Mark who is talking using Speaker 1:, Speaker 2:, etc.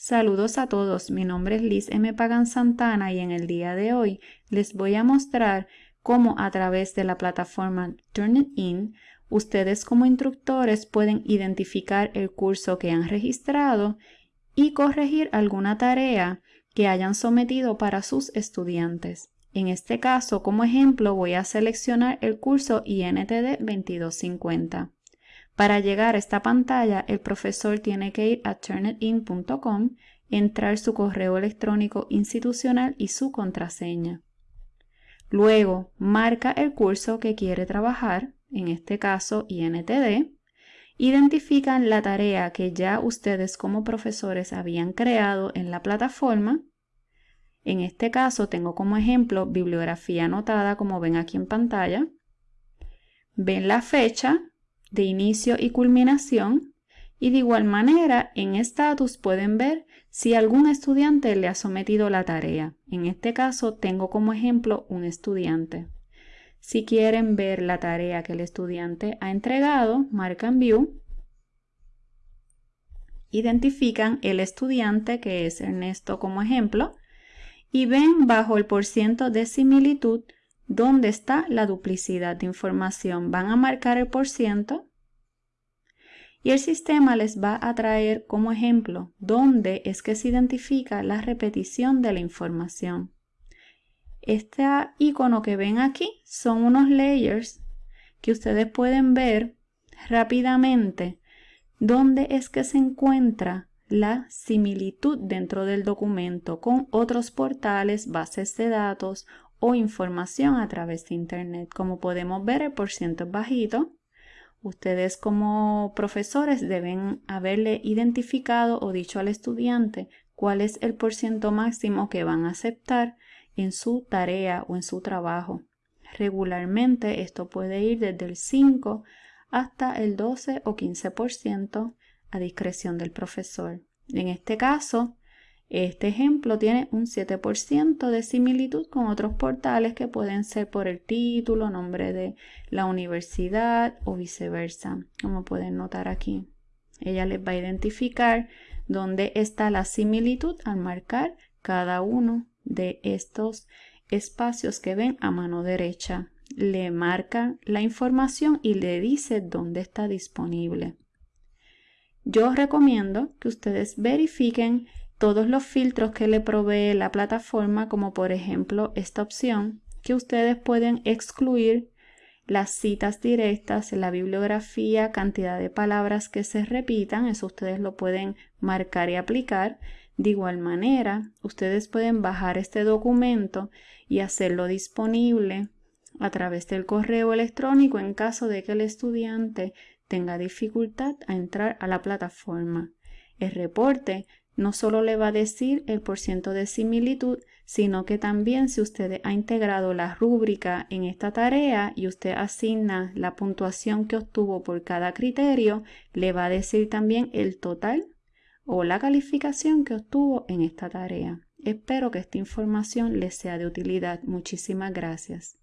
Speaker 1: Saludos a todos, mi nombre es Liz M. Pagan Santana y en el día de hoy les voy a mostrar cómo a través de la plataforma Turnitin ustedes como instructores pueden identificar el curso que han registrado y corregir alguna tarea que hayan sometido para sus estudiantes. En este caso, como ejemplo, voy a seleccionar el curso INTD 2250. Para llegar a esta pantalla, el profesor tiene que ir a turnitin.com, entrar su correo electrónico institucional y su contraseña. Luego, marca el curso que quiere trabajar, en este caso INTD, identifican la tarea que ya ustedes como profesores habían creado en la plataforma. En este caso tengo como ejemplo bibliografía anotada como ven aquí en pantalla. Ven la fecha de inicio y culminación y de igual manera en status pueden ver si algún estudiante le ha sometido la tarea. En este caso tengo como ejemplo un estudiante. Si quieren ver la tarea que el estudiante ha entregado, marcan View, identifican el estudiante que es Ernesto como ejemplo y ven bajo el porciento de similitud dónde está la duplicidad de información. Van a marcar el porciento y el sistema les va a traer como ejemplo dónde es que se identifica la repetición de la información. Este icono que ven aquí son unos layers que ustedes pueden ver rápidamente dónde es que se encuentra la similitud dentro del documento con otros portales, bases de datos o información a través de Internet. Como podemos ver, el porciento es bajito. Ustedes como profesores deben haberle identificado o dicho al estudiante cuál es el porciento máximo que van a aceptar en su tarea o en su trabajo. Regularmente esto puede ir desde el 5 hasta el 12 o 15% a discreción del profesor. En este caso, este ejemplo tiene un 7% de similitud con otros portales que pueden ser por el título, nombre de la universidad o viceversa, como pueden notar aquí. Ella les va a identificar dónde está la similitud al marcar cada uno de estos espacios que ven a mano derecha. Le marca la información y le dice dónde está disponible. Yo recomiendo que ustedes verifiquen todos los filtros que le provee la plataforma, como por ejemplo esta opción, que ustedes pueden excluir las citas directas, la bibliografía, cantidad de palabras que se repitan, eso ustedes lo pueden marcar y aplicar. De igual manera, ustedes pueden bajar este documento y hacerlo disponible a través del correo electrónico en caso de que el estudiante tenga dificultad a entrar a la plataforma. El reporte no solo le va a decir el porciento de similitud, sino que también si usted ha integrado la rúbrica en esta tarea y usted asigna la puntuación que obtuvo por cada criterio, le va a decir también el total o la calificación que obtuvo en esta tarea. Espero que esta información les sea de utilidad. Muchísimas gracias.